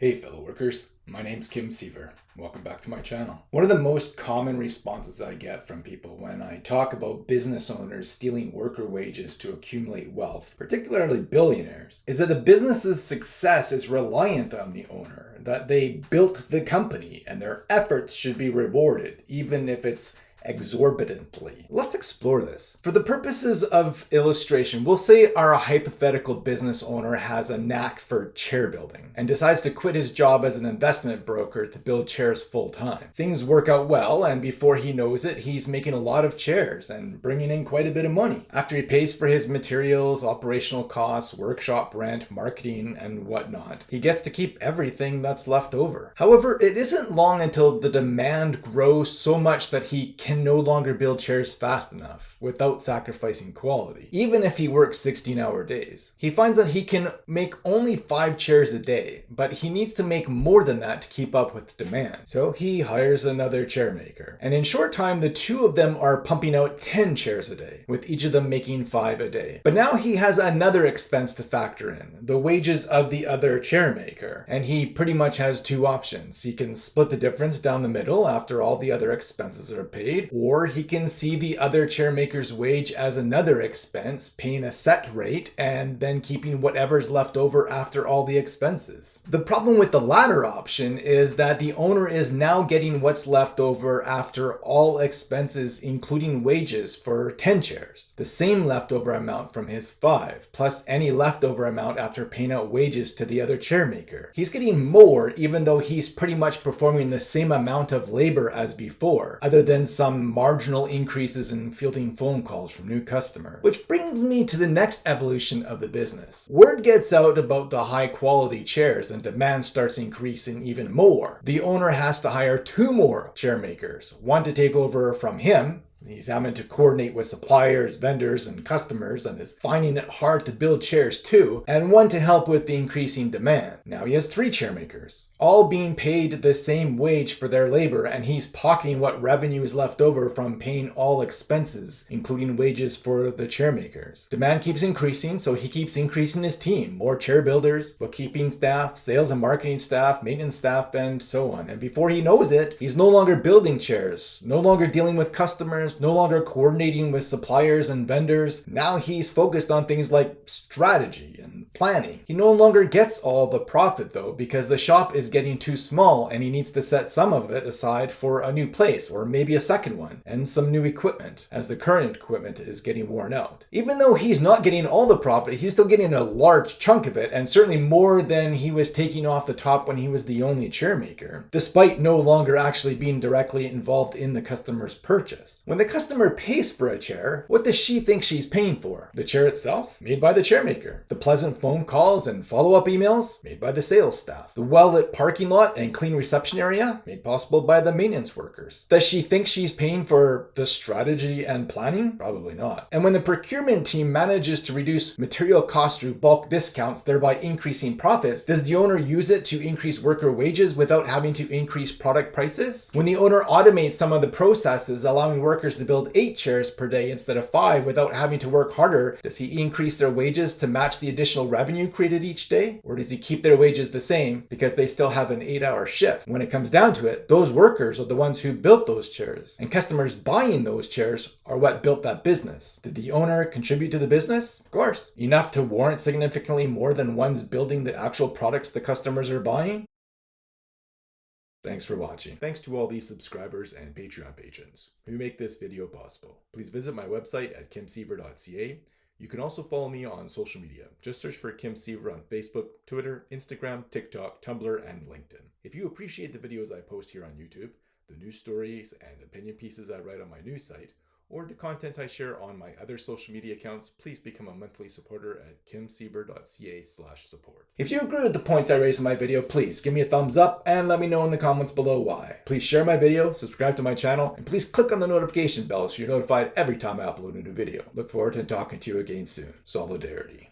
Hey fellow workers, my name's Kim Siever. Welcome back to my channel. One of the most common responses I get from people when I talk about business owners stealing worker wages to accumulate wealth, particularly billionaires, is that the business's success is reliant on the owner, that they built the company and their efforts should be rewarded, even if it's exorbitantly. Let's explore this. For the purposes of illustration, we'll say our hypothetical business owner has a knack for chair building and decides to quit his job as an investment broker to build chairs full time. Things work out well and before he knows it, he's making a lot of chairs and bringing in quite a bit of money. After he pays for his materials, operational costs, workshop rent, marketing, and whatnot, he gets to keep everything that's left over. However, it isn't long until the demand grows so much that he can can no longer build chairs fast enough without sacrificing quality, even if he works 16 hour days. He finds that he can make only 5 chairs a day, but he needs to make more than that to keep up with demand. So he hires another chair maker. And in short time, the two of them are pumping out 10 chairs a day, with each of them making 5 a day. But now he has another expense to factor in, the wages of the other chair maker. And he pretty much has two options. He can split the difference down the middle after all the other expenses are paid, or he can see the other chairmaker's wage as another expense, paying a set rate, and then keeping whatever's left over after all the expenses. The problem with the latter option is that the owner is now getting what's left over after all expenses, including wages for 10 chairs, the same leftover amount from his 5, plus any leftover amount after paying out wages to the other chairmaker. He's getting more even though he's pretty much performing the same amount of labor as before, other than some some marginal increases in fielding phone calls from new customers. Which brings me to the next evolution of the business. Word gets out about the high quality chairs and demand starts increasing even more. The owner has to hire two more chair makers, one to take over from him He's having to coordinate with suppliers, vendors, and customers and is finding it hard to build chairs too, and one to help with the increasing demand. Now he has three chairmakers, all being paid the same wage for their labor, and he's pocketing what revenue is left over from paying all expenses, including wages for the chairmakers. Demand keeps increasing, so he keeps increasing his team. More chair builders, bookkeeping staff, sales and marketing staff, maintenance staff, and so on. And before he knows it, he's no longer building chairs, no longer dealing with customers, no longer coordinating with suppliers and vendors. Now he's focused on things like strategy and planning. He no longer gets all the profit though because the shop is getting too small and he needs to set some of it aside for a new place or maybe a second one and some new equipment as the current equipment is getting worn out. Even though he's not getting all the profit, he's still getting a large chunk of it and certainly more than he was taking off the top when he was the only chairmaker, despite no longer actually being directly involved in the customer's purchase. When the customer pays for a chair, what does she think she's paying for? The chair itself? Made by the chairmaker. The pleasant phone calls and follow-up emails? Made by the sales staff. The well-lit parking lot and clean reception area? Made possible by the maintenance workers. Does she think she's paying for the strategy and planning? Probably not. And when the procurement team manages to reduce material costs through bulk discounts, thereby increasing profits, does the owner use it to increase worker wages without having to increase product prices? When the owner automates some of the processes, allowing workers to build eight chairs per day instead of five without having to work harder, does he increase their wages to match the additional revenue created each day? Or does he keep their wages the same because they still have an eight hour shift? When it comes down to it, those workers are the ones who built those chairs and customers buying those chairs are what built that business. Did the owner contribute to the business? Of course. Enough to warrant significantly more than one's building the actual products the customers are buying? Thanks for watching. Thanks to all these subscribers and Patreon patrons who make this video possible. Please visit my website at kimsiever.ca. You can also follow me on social media. Just search for Kim Siever on Facebook, Twitter, Instagram, TikTok, Tumblr, and LinkedIn. If you appreciate the videos I post here on YouTube, the news stories and opinion pieces I write on my news site, or the content I share on my other social media accounts, please become a monthly supporter at kimsiever.ca slash support. If you agree with the points I raised in my video, please give me a thumbs up and let me know in the comments below why. Please share my video, subscribe to my channel, and please click on the notification bell so you're notified every time I upload a new video. Look forward to talking to you again soon. Solidarity.